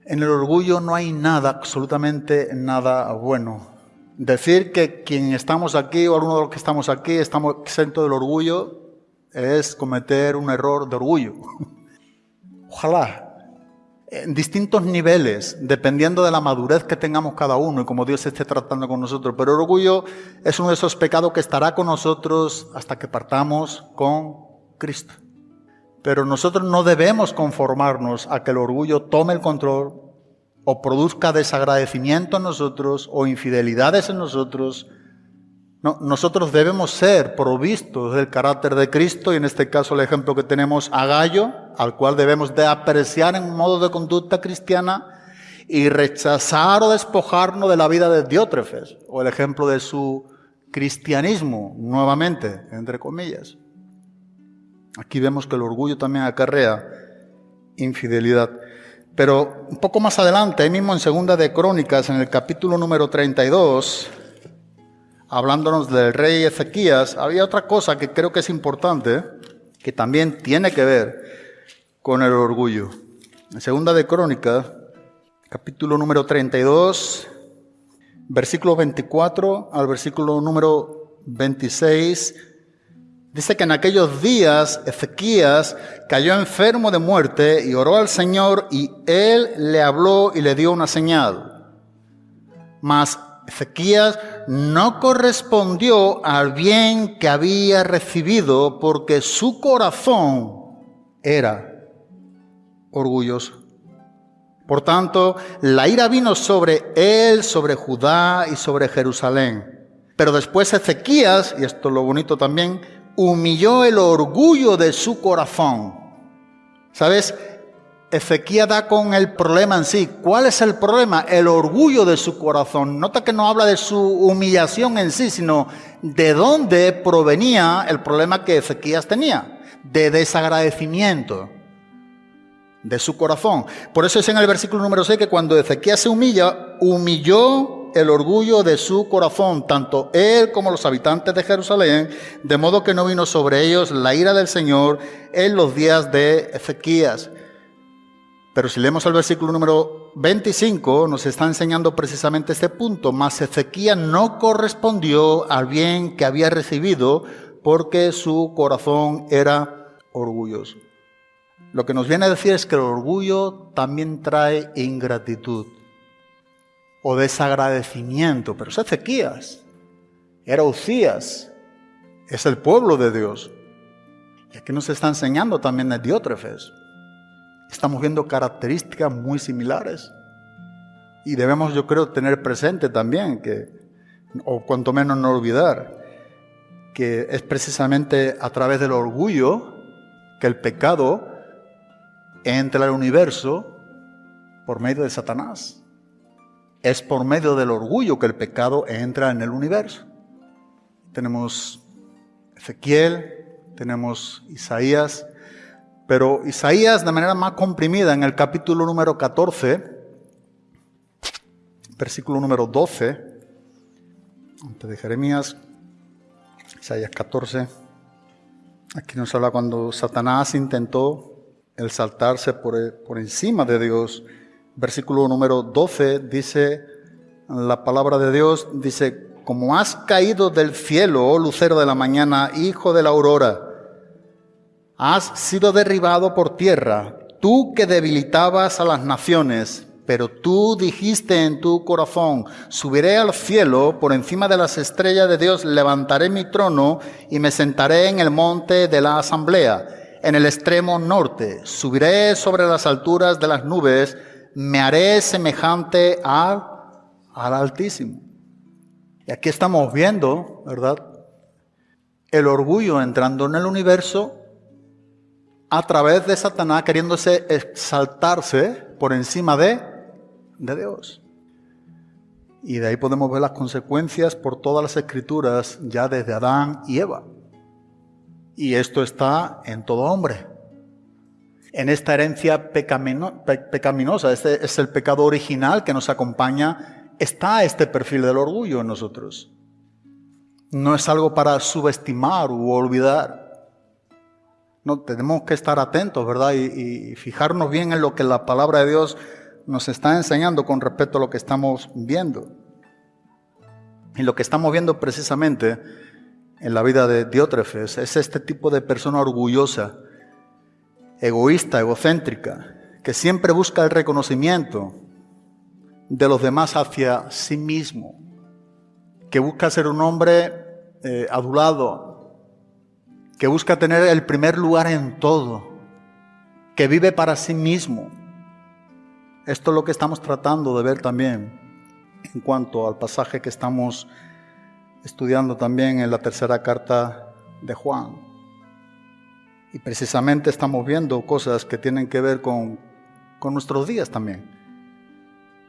En el orgullo no hay nada, absolutamente nada bueno. Decir que quien estamos aquí o alguno de los que estamos aquí estamos exentos del orgullo es cometer un error de orgullo. Ojalá, en distintos niveles, dependiendo de la madurez que tengamos cada uno y como Dios esté tratando con nosotros. Pero el orgullo es uno de esos pecados que estará con nosotros hasta que partamos con Cristo. Pero nosotros no debemos conformarnos a que el orgullo tome el control o produzca desagradecimiento en nosotros o infidelidades en nosotros. No, nosotros debemos ser provistos del carácter de Cristo y en este caso el ejemplo que tenemos a Gallo, al cual debemos de apreciar en modo de conducta cristiana y rechazar o despojarnos de la vida de Diótrefes o el ejemplo de su cristianismo, nuevamente, entre comillas. Aquí vemos que el orgullo también acarrea infidelidad. Pero un poco más adelante, ahí mismo en Segunda de Crónicas, en el capítulo número 32, hablándonos del rey Ezequías, había otra cosa que creo que es importante, que también tiene que ver con el orgullo. En Segunda de Crónicas, capítulo número 32, versículo 24 al versículo número 26, Dice que en aquellos días Ezequías cayó enfermo de muerte y oró al Señor y él le habló y le dio una señal. Mas Ezequías no correspondió al bien que había recibido porque su corazón era orgulloso. Por tanto, la ira vino sobre él, sobre Judá y sobre Jerusalén. Pero después Ezequías, y esto es lo bonito también, humilló el orgullo de su corazón. ¿Sabes? Ezequiel da con el problema en sí. ¿Cuál es el problema? El orgullo de su corazón. Nota que no habla de su humillación en sí, sino de dónde provenía el problema que Ezequías tenía. De desagradecimiento de su corazón. Por eso es en el versículo número 6 que cuando Ezequiel se humilla, humilló el orgullo de su corazón, tanto él como los habitantes de Jerusalén, de modo que no vino sobre ellos la ira del Señor en los días de Ezequías. Pero si leemos el versículo número 25, nos está enseñando precisamente este punto. Mas Ezequías no correspondió al bien que había recibido porque su corazón era orgulloso. Lo que nos viene a decir es que el orgullo también trae ingratitud o desagradecimiento, pero es Ezequías, era Ucías, es el pueblo de Dios. Y aquí nos está enseñando también el Diótrefes. Estamos viendo características muy similares. Y debemos, yo creo, tener presente también que, o cuanto menos no olvidar, que es precisamente a través del orgullo que el pecado entra al universo por medio de Satanás. Es por medio del orgullo que el pecado entra en el universo. Tenemos Ezequiel, tenemos Isaías, pero Isaías de manera más comprimida en el capítulo número 14, versículo número 12, antes de Jeremías, Isaías 14, aquí nos habla cuando Satanás intentó el saltarse por, por encima de Dios. Versículo número 12 dice, la palabra de Dios dice, como has caído del cielo, oh lucero de la mañana, hijo de la aurora, has sido derribado por tierra, tú que debilitabas a las naciones, pero tú dijiste en tu corazón, subiré al cielo, por encima de las estrellas de Dios levantaré mi trono y me sentaré en el monte de la asamblea, en el extremo norte, subiré sobre las alturas de las nubes, me haré semejante al, al Altísimo. Y aquí estamos viendo, ¿verdad? El orgullo entrando en el universo a través de Satanás queriéndose exaltarse por encima de, de Dios. Y de ahí podemos ver las consecuencias por todas las escrituras ya desde Adán y Eva. Y esto está en todo hombre. En esta herencia pecaminosa, este es el pecado original que nos acompaña, está este perfil del orgullo en nosotros. No es algo para subestimar u olvidar. No, tenemos que estar atentos, ¿verdad? Y, fijarnos bien en lo que la palabra de Dios nos está enseñando con respecto a lo que estamos viendo. Y lo que estamos viendo precisamente en la vida de Diótrefes es este tipo de persona orgullosa, egoísta, egocéntrica, que siempre busca el reconocimiento de los demás hacia sí mismo, que busca ser un hombre eh, adulado, que busca tener el primer lugar en todo, que vive para sí mismo. Esto es lo que estamos tratando de ver también en cuanto al pasaje que estamos estudiando también en la tercera carta de Juan. Y precisamente estamos viendo cosas que tienen que ver con, con nuestros días también.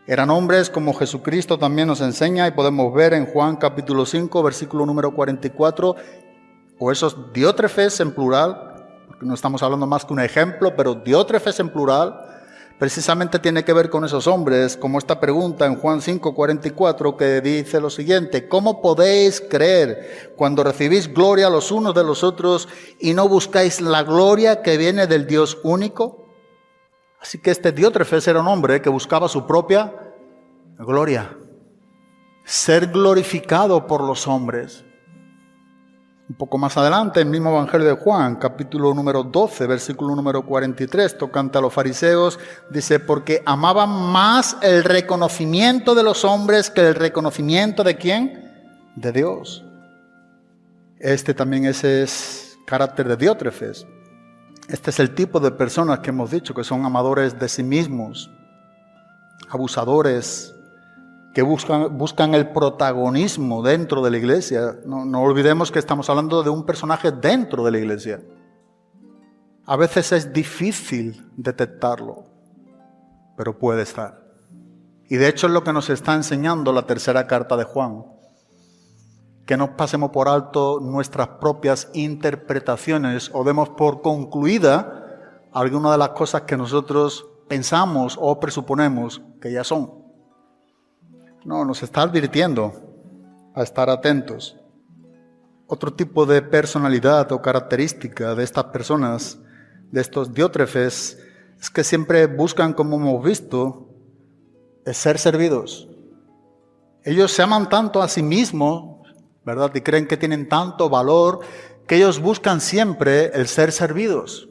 Eran hombres como Jesucristo también nos enseña y podemos ver en Juan capítulo 5, versículo número 44, o esos diótrefes en plural, porque no estamos hablando más que un ejemplo, pero diótrefes en plural, precisamente tiene que ver con esos hombres, como esta pregunta en Juan 5, 44, que dice lo siguiente, ¿cómo podéis creer cuando recibís gloria los unos de los otros y no buscáis la gloria que viene del Dios único? Así que este Diótrefes era un hombre que buscaba su propia gloria, ser glorificado por los hombres. Un poco más adelante, el mismo Evangelio de Juan, capítulo número 12, versículo número 43, tocante a los fariseos, dice, porque amaban más el reconocimiento de los hombres que el reconocimiento de quién? De Dios. Este también ese es carácter de Diótrefes. Este es el tipo de personas que hemos dicho que son amadores de sí mismos, abusadores, que buscan, el protagonismo dentro de la iglesia. No, no olvidemos que estamos hablando de un personaje dentro de la iglesia. A veces es difícil detectarlo, pero puede estar. Y de hecho es lo que nos está enseñando la tercera carta de Juan. Que no pasemos por alto nuestras propias interpretaciones o demos por concluida alguna de las cosas que nosotros pensamos o presuponemos que ya son. No, nos está advirtiendo a estar atentos. Otro tipo de personalidad o característica de estas personas, de estos diótrefes, es que siempre buscan, como hemos visto, ser servidos. Ellos se aman tanto a sí mismos, ¿verdad? Y creen que tienen tanto valor que ellos buscan siempre el ser servidos.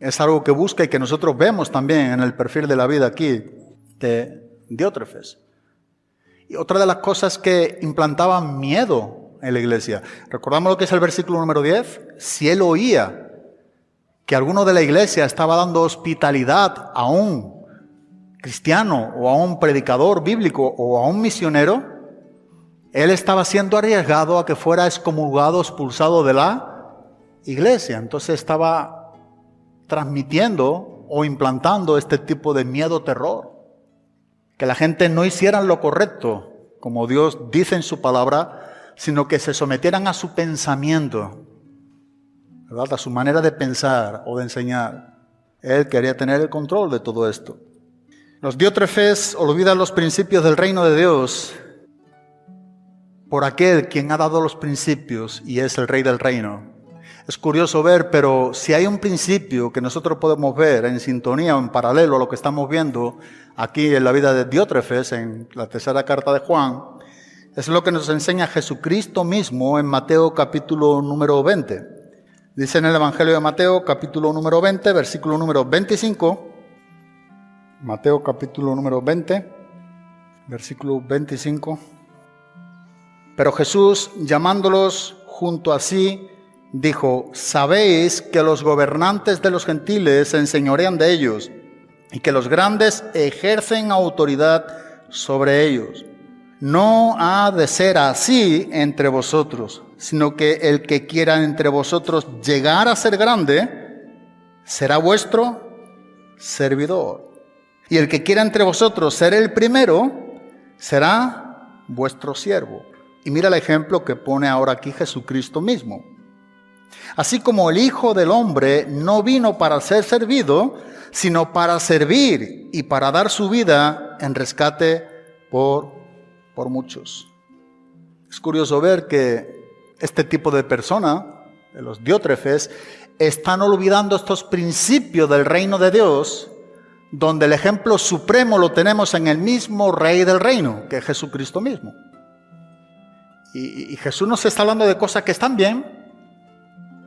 Es algo que busca y que nosotros vemos también en el perfil de la vida aquí de Diótrefes. Y otra de las cosas que implantaban miedo en la iglesia. Recordamos lo que es el versículo número 10. Si él oía que alguno de la iglesia estaba dando hospitalidad a un cristiano o a un predicador bíblico o a un misionero, él estaba siendo arriesgado a que fuera excomulgado, expulsado de la iglesia. Entonces estaba transmitiendo o implantando este tipo de miedo, terror que la gente no hicieran lo correcto, como Dios dice en su palabra, sino que se sometieran a su pensamiento, ¿verdad? a su manera de pensar o de enseñar. Él quería tener el control de todo esto. Los diótrefes olvidan los principios del reino de Dios por aquel quien ha dado los principios y es el rey del reino. Es curioso ver, pero si hay un principio que nosotros podemos ver en sintonía o en paralelo a lo que estamos viendo aquí en la vida de Diótrefes, en la tercera carta de Juan, es lo que nos enseña Jesucristo mismo en Mateo capítulo número 20. Dice en el Evangelio de Mateo capítulo número 20, versículo número 25, Mateo capítulo número 20, versículo 25. Pero Jesús, llamándolos junto a sí, dijo, sabéis que los gobernantes de los gentiles se enseñorean de ellos y que los grandes ejercen autoridad sobre ellos. No ha de ser así entre vosotros, sino que el que quiera entre vosotros llegar a ser grande, será vuestro servidor. Y el que quiera entre vosotros ser el primero, será vuestro siervo. Y mira el ejemplo que pone ahora aquí Jesucristo mismo. Así como el Hijo del Hombre no vino para ser servido, sino para servir y para dar su vida en rescate por, por muchos. Es curioso ver que este tipo de persona, de los diótrefes, están olvidando estos principios del reino de Dios, donde el ejemplo supremo lo tenemos en el mismo rey del reino, que es Jesucristo mismo. Y, y Jesús nos está hablando de cosas que están bien,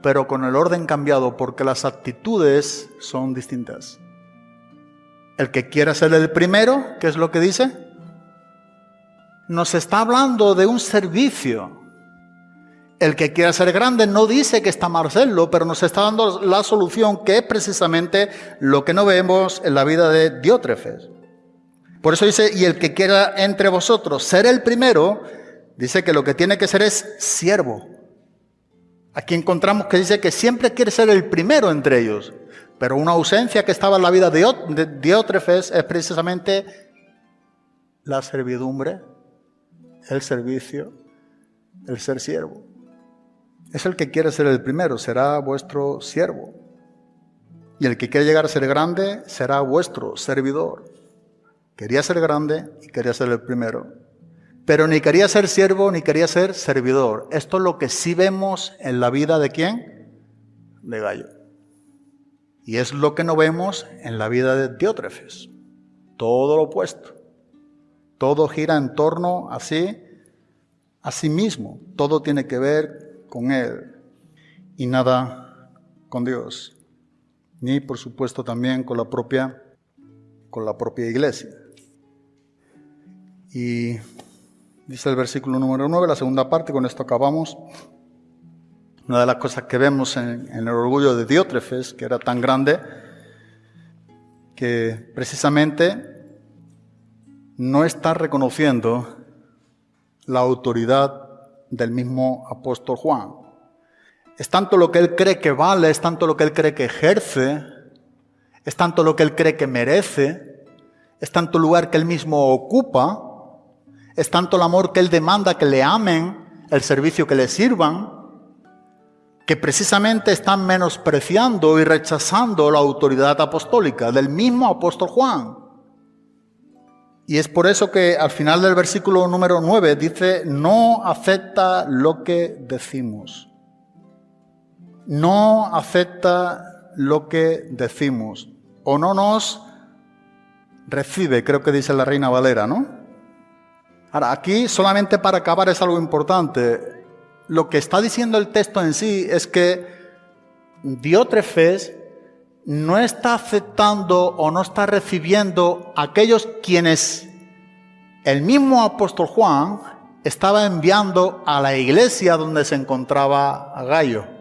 pero con el orden cambiado, porque las actitudes son distintas. El que quiera ser el primero, ¿qué es lo que dice? Nos está hablando de un servicio. El que quiera ser grande no dice que está mal serlo, pero nos está dando la solución que es precisamente lo que no vemos en la vida de Diótrefes. Por eso dice, y el que quiera entre vosotros ser el primero, dice que lo que tiene que ser es siervo. Aquí encontramos que dice que siempre quiere ser el primero entre ellos, pero una ausencia que estaba en la vida de es precisamente la servidumbre, el servicio, el ser siervo. Es el que quiere ser el primero, será vuestro siervo. Y el que quiere llegar a ser grande será vuestro servidor. Quería ser grande y quería ser el primero. Pero ni quería ser siervo ni quería ser servidor. Esto es lo que sí vemos en la vida de quién? De Gallo. Y es lo que no vemos en la vida de Diótrefes. Todo lo opuesto. Todo gira en torno así, a sí mismo. Todo tiene que ver con Él y nada con Dios, ni por supuesto también con la propia, con la propia iglesia. Y dice el versículo número 9, la segunda parte, con esto acabamos. Una de las cosas que vemos en, el orgullo de Diótrefes, que era tan grande, que precisamente no está reconociendo la autoridad del mismo apóstol Juan. Es tanto lo que él cree que vale, es tanto lo que él cree que ejerce, es tanto lo que él cree que merece, es tanto lugar que él mismo ocupa, es tanto el amor que él demanda que le amen, el servicio que le sirvan, que precisamente están menospreciando y rechazando la autoridad apostólica del mismo apóstol Juan. Y es por eso que al final del versículo número 9 dice, no acepta lo que decimos. No acepta lo que decimos. O no nos recibe, creo que dice la reina Valera, ¿no? Ahora, aquí solamente para acabar es algo importante. Lo que está diciendo el texto en sí es que Diótrefes no está aceptando o no está recibiendo aquellos quienes el mismo apóstol Juan estaba enviando a la iglesia donde se encontraba Gallo.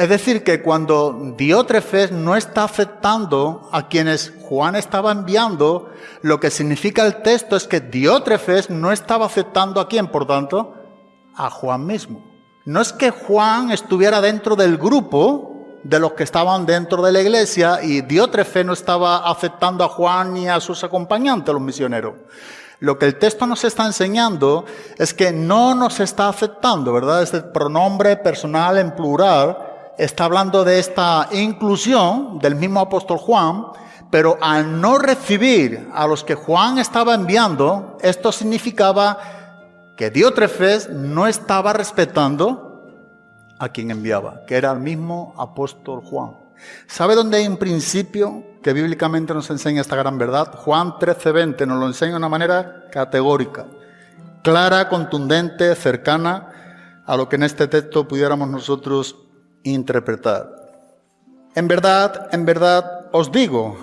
Es decir, que cuando Diótrefes no está aceptando a quienes Juan estaba enviando, lo que significa el texto es que Diótrefes no estaba aceptando a quién, por tanto, a Juan mismo. No es que Juan estuviera dentro del grupo, de los que estaban dentro de la iglesia y Diótrefe no estaba aceptando a Juan ni a sus acompañantes, los misioneros. Lo que el texto nos está enseñando es que no nos está aceptando, ¿verdad? Este pronombre personal en plural está hablando de esta inclusión del mismo apóstol Juan, pero al no recibir a los que Juan estaba enviando, esto significaba que Diótrefes no estaba respetando a quien enviaba, que era el mismo apóstol Juan. ¿Sabe dónde hay un principio que bíblicamente nos enseña esta gran verdad? Juan 13:20 nos lo enseña de una manera categórica, clara, contundente, cercana a lo que en este texto pudiéramos nosotros interpretar. En verdad, en verdad os digo,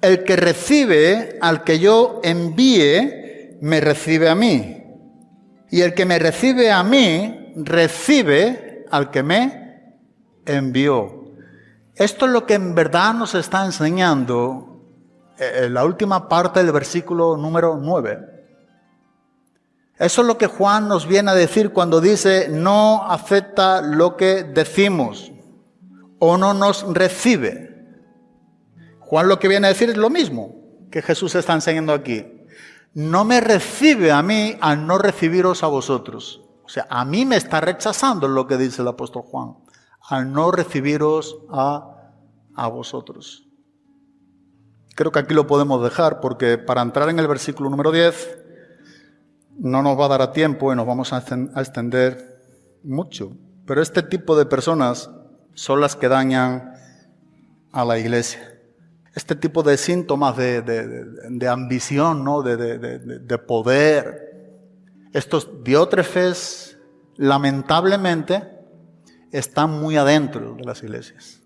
el que recibe al que yo envíe, me recibe a mí. Y el que me recibe a mí, recibe al que me envió. Esto es lo que en verdad nos está enseñando en eh, la última parte del versículo número 9. Es Eso es lo que Juan nos viene a decir cuando dice no acepta lo que decimos o no nos recibe. Juan lo que viene a decir es lo mismo que Jesús está enseñando aquí. No me recibe a mí al no recibiros a vosotros. O sea, a mí me está rechazando lo que dice el apóstol Juan, al no recibiros a, a vosotros. Creo que aquí lo podemos dejar porque para entrar en el versículo número 10 no nos va a dar a tiempo y nos vamos a extender mucho. Pero este tipo de personas son las que dañan a la iglesia. Este tipo de síntomas de, ambición, ¿no? de, poder, estos diótrefes, lamentablemente, están muy adentro de las iglesias.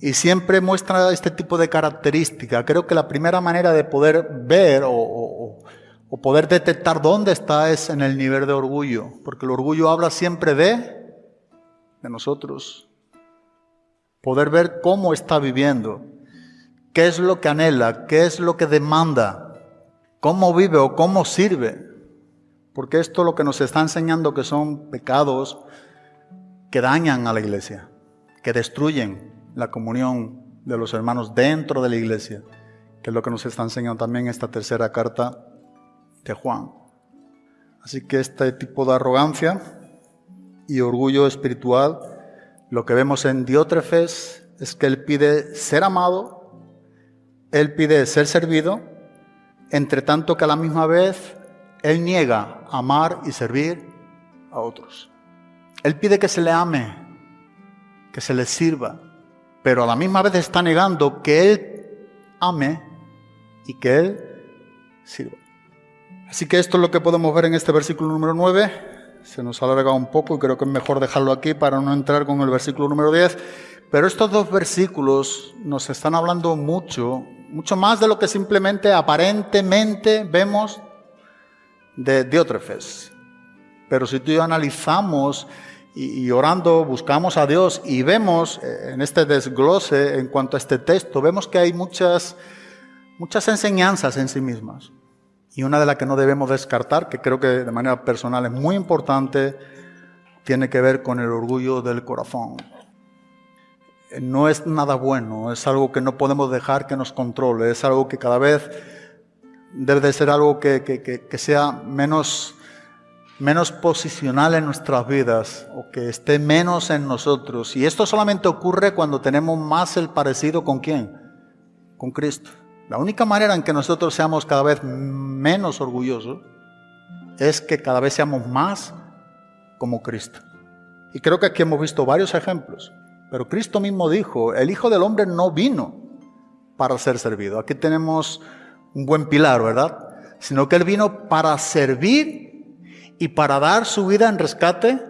Y siempre muestra este tipo de característica. Creo que la primera manera de poder ver o poder detectar dónde está es en el nivel de orgullo, porque el orgullo habla siempre de, de nosotros. Poder ver cómo está viviendo, qué es lo que anhela, qué es lo que demanda, cómo vive o cómo sirve. Porque esto es lo que nos está enseñando que son pecados que dañan a la iglesia, que destruyen la comunión de los hermanos dentro de la iglesia, que es lo que nos está enseñando también esta tercera carta de Juan. Así que este tipo de arrogancia y orgullo espiritual, lo que vemos en Diótrefes es que él pide ser amado, él pide ser servido, entre tanto que a la misma vez él niega amar y servir a otros. Él pide que se le ame, que se le sirva, pero a la misma vez está negando que él ame y que él sirva. Así que esto es lo que podemos ver en este versículo número 9. Se nos ha alargado un poco y creo que es mejor dejarlo aquí para no entrar con el versículo número 10. Pero estos dos versículos nos están hablando mucho, mucho más de lo que simplemente aparentemente vemos de Diótrefes. Pero si tú y yo analizamos y, y, orando buscamos a Dios y vemos eh, en este desglose en cuanto a este texto, vemos que hay muchas, muchas enseñanzas en sí mismas. Y una de las que no debemos descartar, que creo que de manera personal es muy importante, tiene que ver con el orgullo del corazón. No es nada bueno, es algo que no podemos dejar que nos controle, es algo que cada vez debe de ser algo que, que sea menos, menos posicional en nuestras vidas o que esté menos en nosotros. Y esto solamente ocurre cuando tenemos más el parecido con quién? Con Cristo. La única manera en que nosotros seamos cada vez menos orgullosos es que cada vez seamos más como Cristo. Y creo que aquí hemos visto varios ejemplos. Pero Cristo mismo dijo, el Hijo del Hombre no vino para ser servido. Aquí tenemos un buen pilar, ¿verdad? Sino que Él vino para servir y para dar su vida en rescate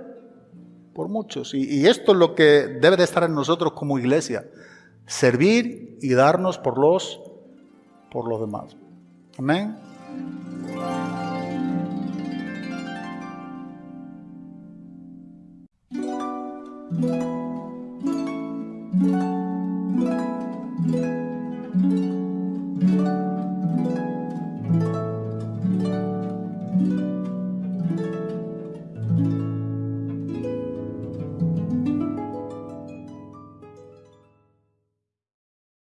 por muchos. Y, esto es lo que debe de estar en nosotros como iglesia. Servir y darnos por los por los demás. Amén.